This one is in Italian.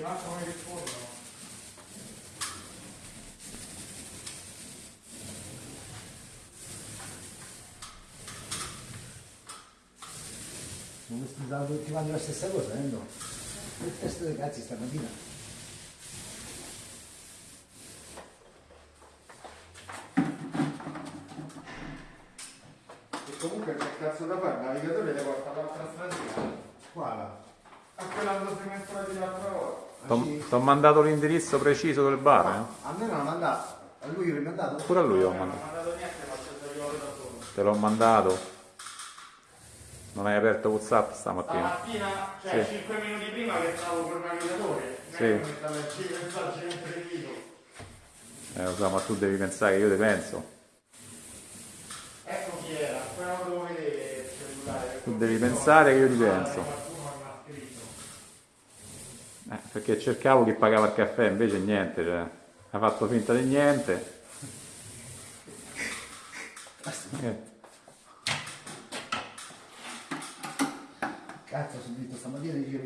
questi manco mi rispondono. Questi stavano tutti quanti la stessa cosa, eh no? Che testa dei cazzi stamattina? E comunque che cazzo da fare? Il navigatore le porta all'altra stradina. Quale? A quella dove siamo entrati l'altra volta. Ti ho mandato l'indirizzo preciso del bar, eh? A me non l'ha mandato, a lui l'ho mandato? Pure a lui ho Non mandato. ho mandato niente, ma solo. Te l'ho mandato. Non hai aperto WhatsApp stamattina? Stamattina, cioè Sì. 5 minuti prima che stavo col navigatore, Sì. non. Eh, lo so, ma tu devi pensare che io te penso. Ecco chi era, non lo devo vedere il cellulare. Tu devi pensare che io ti penso. Qualcuno mi ha scritto. Eh, perché cercavo chi pagava il caffè, invece niente, cioè, ha fatto finta di niente. Eh, Cazzo, sono visto stamattina giro